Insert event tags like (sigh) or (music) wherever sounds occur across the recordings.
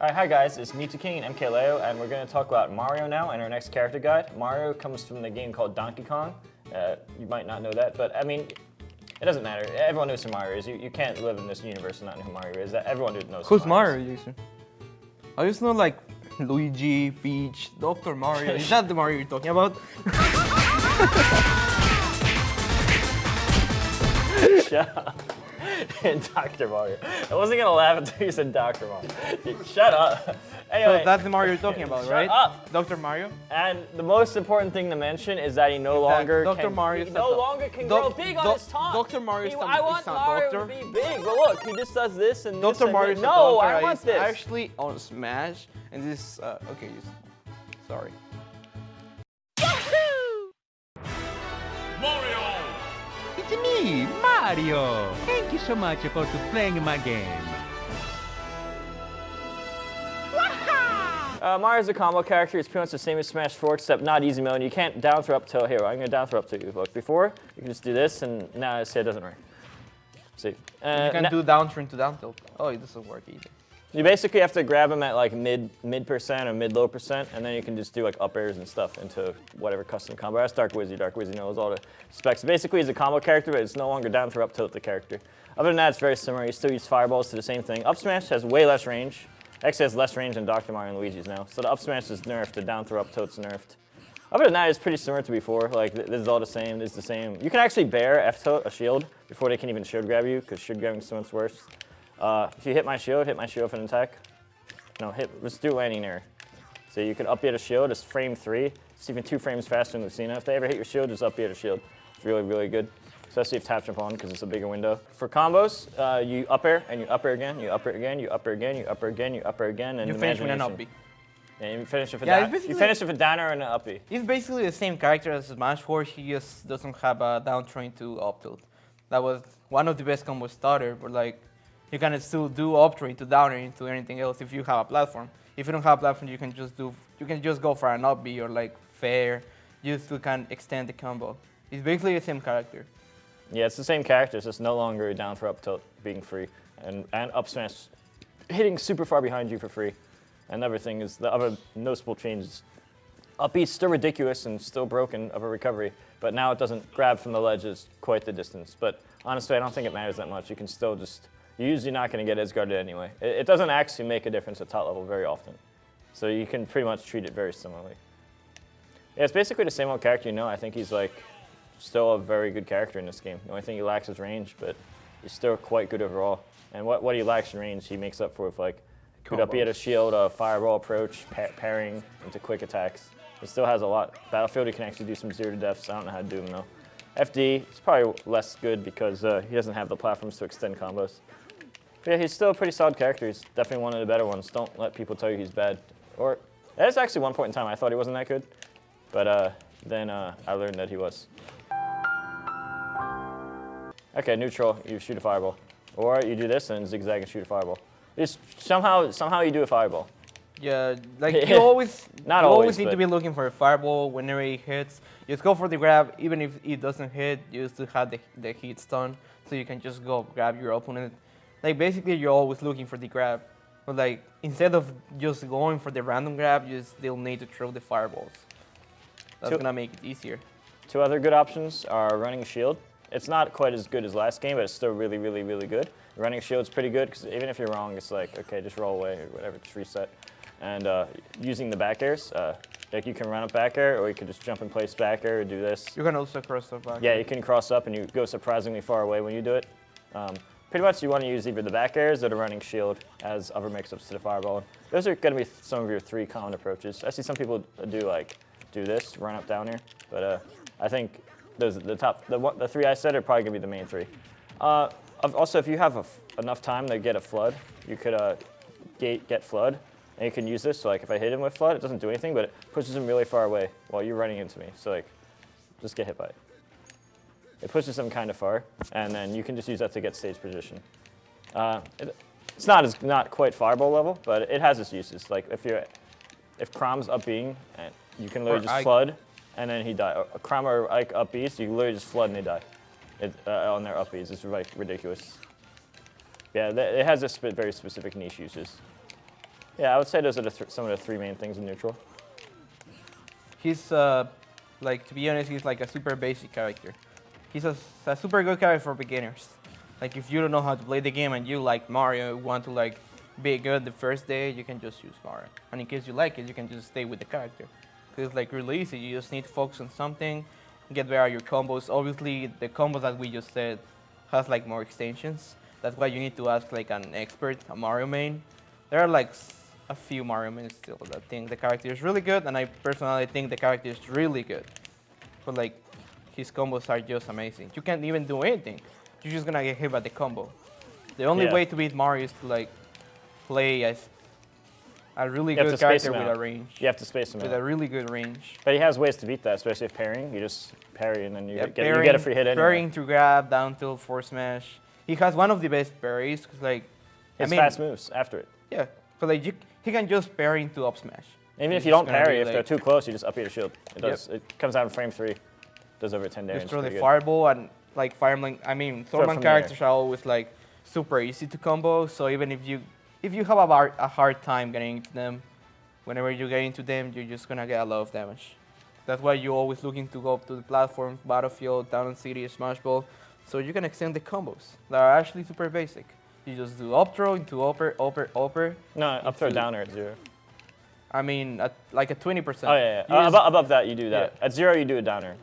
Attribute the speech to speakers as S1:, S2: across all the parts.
S1: Alright, hi guys, it's Mewtwo King and MKLeo, and we're going to talk about Mario now and our next character guide. Mario comes from the game called Donkey Kong. Uh, you might not know that, but I mean, it doesn't matter. Everyone knows who Mario is. You, you can't live in this universe and not know who Mario is. That everyone knows
S2: Who's
S1: who
S2: Mario, Mario Jason? I just know like Luigi, Peach, Dr. Mario. is that the Mario you're talking about? (laughs) (laughs)
S1: Shut up. (laughs) Dr. Mario. I wasn't gonna laugh until you said Dr. Mario. (laughs) Shut up.
S2: Anyway, so that's the Mario you're talking about, (laughs)
S1: shut
S2: right?
S1: up.
S2: Dr. Mario.
S1: And the most important thing to mention is that he no longer
S2: Dr.
S1: can,
S2: Mario
S1: he no longer can grow big on his tongue.
S2: Dr. Mario
S1: he, I want Mario
S2: doctor.
S1: to be big, but look, he just does this and
S2: Dr.
S1: this and
S2: Mario.
S1: No, I want
S2: is
S1: this.
S2: actually on Smash, and this, uh, okay, sorry.
S3: Mario!
S4: It's me, Mario! Thank you so much for playing my game.
S1: Uh, Mario's a combo character. It's pretty much the same as Smash 4, except not easy mode. You can't down throw up till here. I'm going to down throw up to you. Look, before, you can just do this, and now I see, it doesn't work. See?
S2: Uh, you can do down turn to down tilt. Oh, it doesn't work either.
S1: You basically have to grab them at like mid mid percent or mid low percent, and then you can just do like up airs and stuff into whatever custom combo. That's Dark Wizzy. Dark Wizzy knows all the specs. Basically, he's a combo character, but it's no longer down throw up tilt the character. Other than that, it's very similar. You still use fireballs to the same thing. Up smash has way less range. Actually has less range than Dr. Mario and Luigi's now. So the up smash is nerfed, the down throw up tilt's nerfed. Other than that, it's pretty similar to before. Like, this is all the same, this is the same. You can actually bear F-tilt, a shield, before they can even shield grab you, because shield grabbing is so much worse. Uh, if you hit my shield, hit my shield for an attack. No, hit, let's do landing there. So you can up a shield, it's frame three. It's even two frames faster than Lucina. If they ever hit your shield, just up a shield. It's really, really good especially if tap jump on because it's a bigger window. For combos, uh, you up air and you up air again, you up air again, you up air again, you up air again, you up air again, and
S2: you finish with an uppy.
S1: Yeah, you finish with a yeah, You finish with a downer and an uppy.
S2: He's basically the same character as Smash 4. He just doesn't have a down train to up tilt. That was one of the best combo starter, but like you can still do up train to downer into anything else if you have a platform. If you don't have a platform, you can just do you can just go for an up B or like fair, to kind of extend the combo. It's basically the same character.
S1: Yeah, it's the same character, it's just no longer down for up tilt being free. And, and up smash hitting super far behind you for free. And everything is the other noticeable changes. Up B's still ridiculous and still broken of a recovery, but now it doesn't grab from the ledges quite the distance. But honestly, I don't think it matters that much. You can still just, you're usually not going to get edge guarded anyway. It, it doesn't actually make a difference at top level very often. So you can pretty much treat it very similarly. Yeah, it's basically the same old character you know. I think he's like still a very good character in this game. The only thing he lacks is range, but he's still quite good overall. And what, what he lacks in range, he makes up for with like good up, he had a shield, a fireball approach, pa pairing into quick attacks. He still has a lot. Battlefield, he can actually do some zero to deaths. I don't know how to do them though. FD, it's probably less good because uh, he doesn't have the platforms to extend combos. But yeah, he's still a pretty solid character. He's definitely one of the better ones. Don't let people tell you he's bad. Or, there's actually one point in time I thought he wasn't that good. But uh, then uh, I learned that he was. Okay, neutral, you shoot a fireball. Or you do this and zigzag and shoot a fireball. It's somehow, somehow you do a fireball.
S2: Yeah, like (laughs) you always,
S1: Not
S2: you
S1: always,
S2: always need to be looking for a fireball whenever it hits. Just go for the grab, even if it doesn't hit, you still have the, the hit stun, so you can just go grab your opponent. Like basically, you're always looking for the grab, but like instead of just going for the random grab, you still need to throw the fireballs. That's two, gonna make it easier.
S1: Two other good options are running shield. It's not quite as good as last game, but it's still really, really, really good. Running shield's pretty good, because even if you're wrong, it's like, okay, just roll away or whatever, just reset. And uh, using the back airs, uh, like you can run up back air, or you can just jump in place back air or do this.
S2: You can also cross up back
S1: Yeah, you can cross up and you go surprisingly far away when you do it. Um, pretty much you want to use either the back airs or the running shield as other mix-ups to the fireball. Those are going to be some of your three common approaches. I see some people do like, do this, run up down here, but uh, I think those the top the the three I said are probably gonna be the main three. Uh, also, if you have enough time to get a flood, you could uh, gate get flood, and you can use this. So like if I hit him with flood, it doesn't do anything, but it pushes him really far away while you're running into me. So like, just get hit by it. It pushes them kind of far, and then you can just use that to get stage position. Uh, it, it's not as not quite fireball level, but it has its uses. Like if you're if Chrom's up being, and you can literally or just flood and then he died. A Chrom or Ike up Bs, you literally just flood and they die it, uh, on their up Bs. It's like ridiculous. Yeah, it has a sp very specific niche uses. Yeah, I would say those are the th- some of the three main things in neutral.
S2: He's uh, like to be honest, he's like a super basic character. He's a super good character for beginners. Like if you don't know how to play the game and you like Mario, want to like be good the first day, you can just use Mario. And in case you like it, you can just stay with the character. Cause it's like really easy. You just need to focus on something, get better your combos. Obviously, the combos that we just said has like more extensions. That's why you need to ask like an expert, a Mario main. There are like a few Mario mains still that think the character is really good, and I personally think the character is really good. But like, his combos are just amazing. You can't even do anything. You're just gonna get hit by the combo. The only
S1: Yeah.
S2: way to beat Mario is to like play as a really
S1: You
S2: good character with a range.
S1: You have to space them
S2: With
S1: out.
S2: a really good range.
S1: But he has ways to beat that, especially if parrying. You just parry and then you,
S2: Yeah,
S1: get, you get a free hit anyway.
S2: Parrying to grab, down tilt, forward smash. He has one of the best parries, cause like,
S1: His
S2: I mean,
S1: fast moves after it.
S2: yeah, cause like you, he can just parry into up smash.
S1: Even if you don't parry, if they're too close, you just up your shield. It
S2: Yep.
S1: does. It comes out in frame three. Does over 10 damage.
S2: Just throw the fireball and like fireman. I mean, Thorman characters are always like super easy to combo. So even if you if you have a, bar, a hard time getting into them, whenever you get into them, you're just gonna get a lot of damage. That's why you're always looking to go up to the platform, battlefield, down city, smash ball, so you can extend the combos that are actually super basic. You just do up throw into upper, upper, upper.
S1: No, up throw
S2: into-
S1: downer at zero.
S2: I mean, at like a 20%.
S1: Oh, yeah, yeah. Uh, above, above that, you do that.
S2: Yeah.
S1: At zero, you do a downer.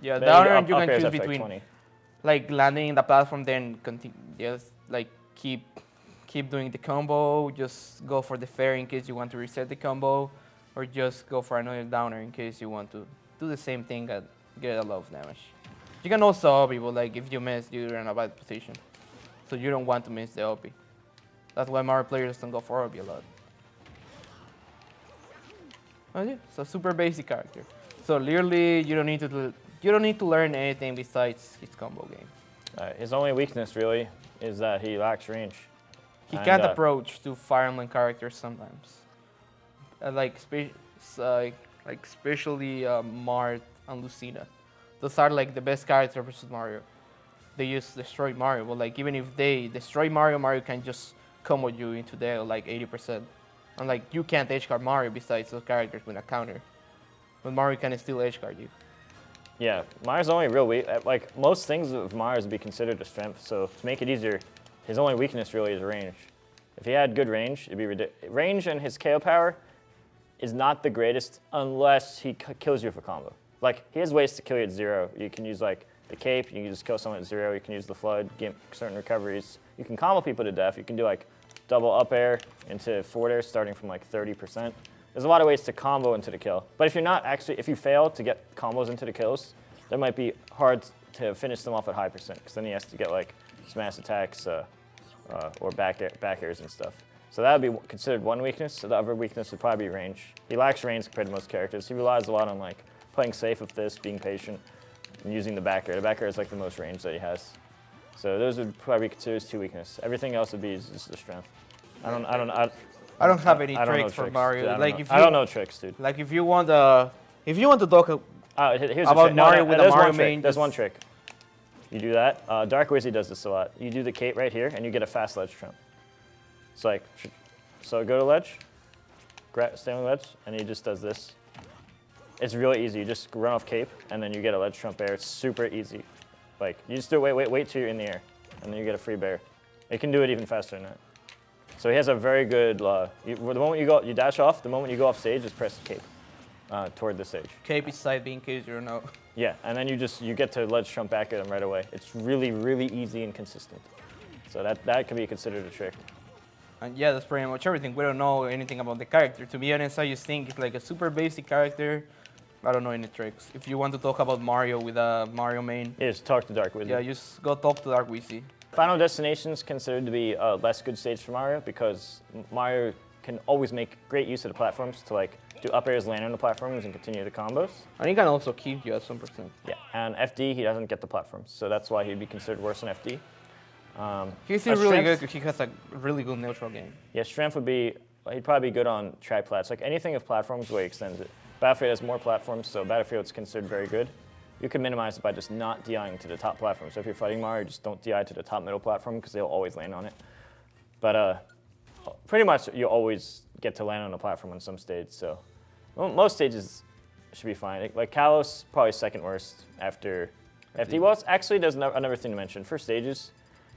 S2: Yeah,
S1: Then
S2: down and you can choose
S1: to, like,
S2: between like landing in the platform, then continue, just like keep keep doing the combo. Just go for the fair in case you want to reset the combo, or just go for another downer in case you want to do the same thing and get a lot of damage. You can also OB, but like if you miss, you're in a bad position, so you don't want to miss the OB. That's why Mario players don't go for OB a lot. Yeah, so super basic character. So literally, you don't need to do, you don't need to learn anything besides his combo game.
S1: Uh, his only weakness, really, is that he lacks range.
S2: He
S1: And,
S2: can't
S1: uh,
S2: approach to Fire Emblem characters sometimes. Uh, like, spe- uh, like especially uh, Marth and Lucina. Those are like the best characters versus Mario. They use destroy Mario, but like even if they destroy Mario, Mario can just combo you into there like 80%. And like you can't edge guard Mario besides those characters with a counter. But Mario can still edge guard you.
S1: Yeah, Mario's only real weak. uh, Like most things of Mario's would be considered a strength. So to make it easier, his only weakness really is range. If he had good range, it'd be ridiculous. Range and his KO power is not the greatest unless he kills you for combo. Like he has ways to kill you at zero. You can use like the cape. You can just kill someone at zero. You can use the flood, get certain recoveries. You can combo people to death. You can do like double up air into forward air starting from like 30%. There's a lot of ways to combo into the kill. But if you're not actually, if you fail to get combos into the kills, that might be hard to finish them off at high percent because then he has to get like smash attacks uh, uh, or back, air, back airs and stuff. So that would be considered one weakness. So the other weakness would probably be range. He lacks range compared to most characters. He relies a lot on like playing safe with this, being patient, and using the back air. The back air is like the most range that he has. So those would probably be considered two weaknesses. Everything else would be his, his strength. I don't, I don't, I,
S2: I don't have any
S1: I don't
S2: tricks for
S1: tricks.
S2: Mario.
S1: I
S2: Like
S1: know.
S2: if
S1: I
S2: you
S1: don't know tricks, dude.
S2: like if you want uh if you want to talk uh,
S1: here's
S2: About. Mario
S1: no,
S2: with a Mario
S1: one trick.
S2: main,
S1: There's one trick. You do that. Uh, Dark Wizzy does this a lot. You do the cape right here, and you get a fast ledge trump. It's like, so go to ledge, gra- stay on ledge, and he just does this. It's really easy. You just run off cape, and then you get a ledge trump bair. It's super easy. Like you just do it. Wait, wait, wait till you're in the air, and then you get a free bair. You can do it even faster than that. So he has a very good. Uh, you, the moment you go, you dash off. The moment you go off stage, just press cape uh, toward the stage.
S2: cape is side B in case you don't know.
S1: Yeah, and then you just you get to ledge jump back at him right away. It's really really easy and consistent. So that that can be considered a trick.
S2: And yeah, that's pretty much everything. We don't know anything about the character. To be honest, I just think it's like a super basic character. I don't know any tricks. If you want to talk about Mario with a Mario main,
S1: Yeah, just talk to Dark Wizard.
S2: yeah, just go talk to Dark Wizzy.
S1: Final Destination is considered to be a less good stage for Mario because Mario can always make great use of the platforms to like do up airs, land on the platforms, and continue the combos.
S2: And he can also keep you at some percent.
S1: Yeah, and FD he doesn't get the platforms, so that's why he'd be considered worse than FD. Um,
S2: He's really good because he has a really good neutral game.
S1: Yeah, strength would be, he'd probably be good on track plats. Like anything with platforms where he extends it. Battlefield has more platforms, so Battlefield's considered very good. You can minimize it by just not DIing to the top platform. So if you're fighting Mario, just don't DI to the top middle platform because they'll always land on it. But uh, pretty much you always get to land on a platform on some stage. So well, most stages should be fine. Like Kalos, probably second worst after FD. Well, actually there's no- another thing to mention. For stages,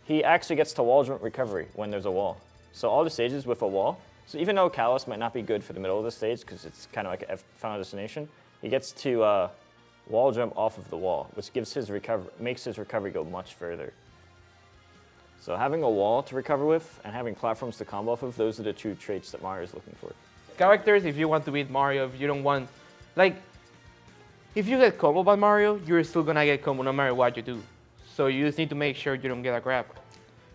S1: he actually gets to wall jump recovery when there's a wall. So all the stages with a wall. So even though Kalos might not be good for the middle of the stage because it's kind of like a final destination, he gets to uh, wall jump off of the wall, which gives his recover makes his recovery go much further. So having a wall to recover with and having platforms to combo off of, those are the two traits that Mario is looking for.
S2: characters if you want to beat Mario, if you don't want, like, if you get combo by Mario, you're still gonna get combo no matter what you do. So you just need to make sure you don't get a grab.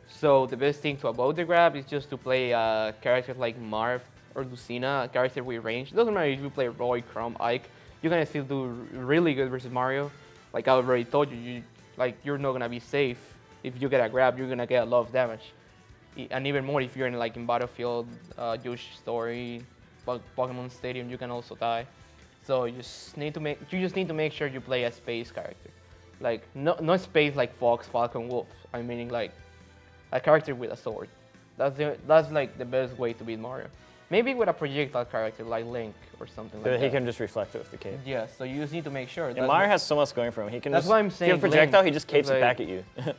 S2: So the best thing to avoid the grab is just to play uh, characters like Marth or Lucina, a character with range. doesn't matter if you play Roy, Chrom, Ike, you're gonna still do really good versus Mario. Like I already told you, you like you're not gonna be safe. If you get a grab, you're gonna get a lot of damage. And even more if you're in like in Battlefield, uh, Yoshi Story, Pokemon Stadium, you can also die. So you just need to make you just need to make sure you play a space character, like no not space like Fox, Falcon, Wolf. I mean like a character with a sword. That's the that's like the best way to beat Mario. Maybe with a projectile character like Link or something like
S1: he
S2: that.
S1: He can just reflect it with the cape.
S2: Yeah, so you just need to make sure.
S1: And Mario has so much going for him. He can
S2: That's
S1: just,
S2: why I'm
S1: if
S2: saying
S1: projectile,
S2: Link
S1: he just capes it back at you. (laughs)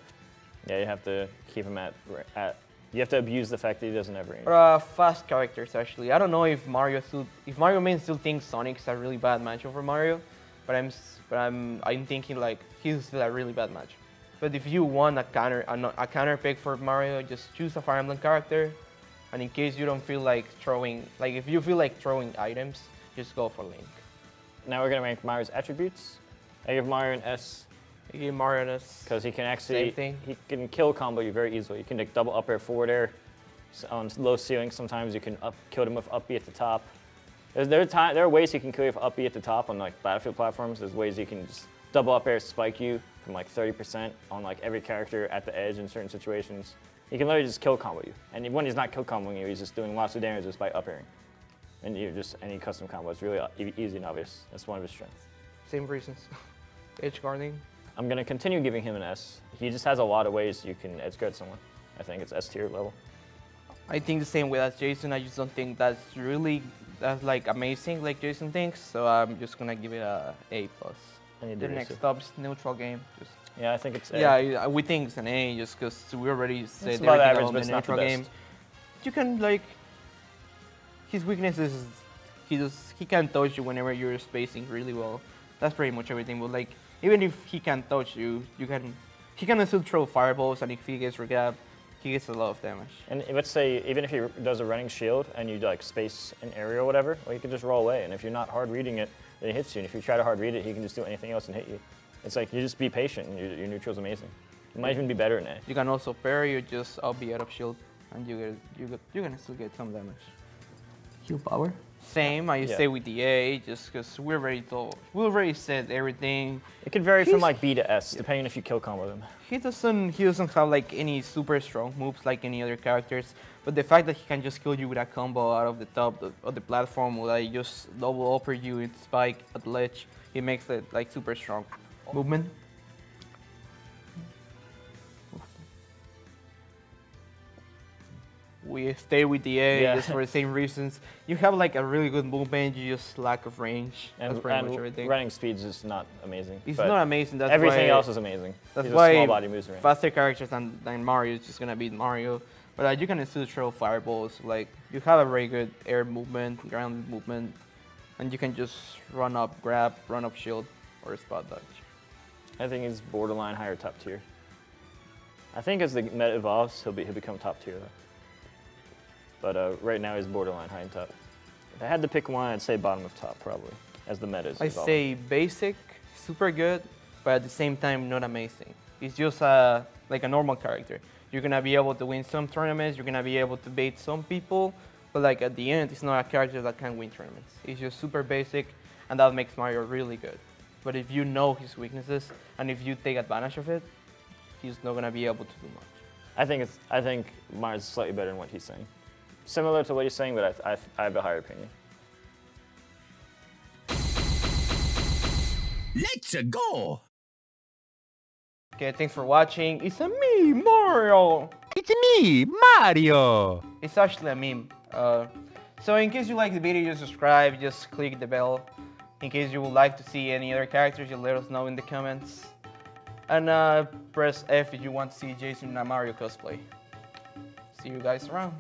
S1: yeah, you have to keep him at, at. You have to abuse the fact that he doesn't have range.
S2: Or uh, fast characters actually. I don't know if Mario still, if Mario main still thinks Sonic's a really bad matchup for Mario, but I'm, but I'm, I'm thinking like he's still a really bad match. But if you want a counter, a, a counter pick for Mario, just choose a Fire Emblem character, and in case you don't feel like throwing, like if you feel like throwing items, just go for Link.
S1: Now we're gonna rank Mario's attributes. I give Mario an S
S2: give Mario this.
S1: because he can actually
S2: Same thing.
S1: he can kill combo you very easily. You can like double up air forward air S- on low ceilings. Sometimes you can up kill them with up B at the top. There's, there, are time, there are ways you can kill you with up B at the top on like battlefield platforms. There's ways you can just double up air spike you from like 30% on like every character at the edge in certain situations. He can literally just kill combo you. And when he's not kill comboing you, he's just doing lots of damage just by up airing. And you just any custom combo. It's really uh, e- easy and obvious. That's one of his strengths.
S2: Same reasons. Edge (laughs) guarding.
S1: I'm gonna continue giving him an S. He just has a lot of ways you can edge guard someone. I think it's S tier level.
S2: I think the same way as Jason. I just don't think that's really that's like amazing like Jason thinks. So I'm just gonna give it a A plus. The next
S1: research.
S2: up is neutral game. Just
S1: Yeah, I think it's A.
S2: yeah, uh, we think it's an A just because we already said
S1: It's
S2: everything
S1: average,
S2: about
S1: but it's not the best.
S2: game. You can like his weakness is he just he can't touch you whenever you're spacing really well. That's pretty much everything. But like even if he can't touch you, you can he can still throw fireballs and if he gets regab, he gets a lot of damage.
S1: And let's say even if he does a running shield and you like space an area or whatever, well, you can just roll away. And if you're not hard reading it, then it hits you. And if you try to hard read it, he can just do anything else and hit you. It's like you just be patient and your, your neutral's amazing. You might even be better in A.
S2: You can also parry You just I'll be out of shield, and you get you get you're gonna still get some damage. Heal power. Same, I
S1: Yeah.
S2: stay with the A just because we're already told we already said everything.
S1: It could vary from like B to S, depending if you kill combo them.
S2: He doesn't he doesn't have like any super strong moves like any other characters, but the fact that he can just kill you with a combo out of the top of- of the platform, or like just double upper you with spike at ledge, he makes it like super strong. Movement. We stay with the A
S1: Yeah.
S2: just for the same reasons. You have like a really good movement, you just lack of range.
S1: And,
S2: That's pretty much everything.
S1: running speed's just not amazing.
S2: It's not amazing. That's
S1: everything
S2: why
S1: else is amazing.
S2: that's
S1: He's a
S2: why
S1: small body moves around.
S2: faster characters than, than Mario is just gonna beat Mario. But uh, you can still throw fireballs. Like you have a very good air movement, ground movement, and you can just run up, grab, run up shield, or spot dodge.
S1: I think he's borderline higher top tier. I think as the meta evolves, he'll be he'll become top tier though. But uh, right now he's borderline high and top. If I had to pick one, I'd say bottom of top probably, as the meta is
S2: I
S1: evolving.
S2: say basic, super good, but at the same time not amazing. It's just uh, like a normal character. You're gonna be able to win some tournaments. You're gonna be able to bait some people, but like at the end, it's not a character that can win tournaments. It's just super basic, and that makes Mario really good. But if you know his weaknesses and if you take advantage of it, he's not gonna be able to do much.
S1: I think it's I think Mars is slightly better than what he's saying. Similar to what he's saying, but I, I, I have a higher opinion.
S3: Let's go!
S2: Okay, thanks for watching. It's a me, Mario.
S4: It's It's me, Mario!
S2: It's actually a meme. Uh, so in case you like the video, just subscribe, just click the bell. In case you would like to see any other characters, you let us know in the comments. And uh, press F if you want to see Jason and Mario cosplay. See you guys around.